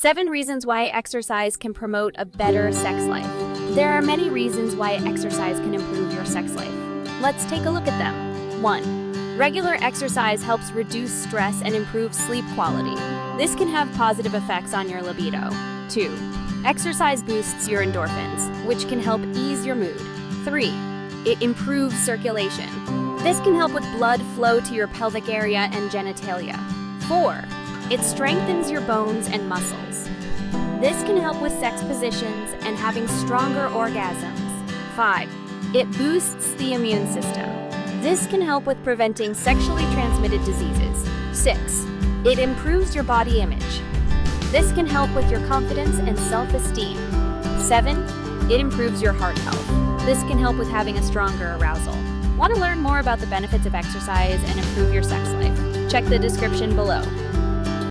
7 reasons why exercise can promote a better sex life. There are many reasons why exercise can improve your sex life. Let's take a look at them. 1. Regular exercise helps reduce stress and improve sleep quality. This can have positive effects on your libido. 2. Exercise boosts your endorphins, which can help ease your mood. 3. It improves circulation. This can help with blood flow to your pelvic area and genitalia. 4. It strengthens your bones and muscles. This can help with sex positions and having stronger orgasms. 5. It boosts the immune system. This can help with preventing sexually transmitted diseases. 6. It improves your body image. This can help with your confidence and self-esteem. 7. It improves your heart health. This can help with having a stronger arousal. Want to learn more about the benefits of exercise and improve your sex life? Check the description below.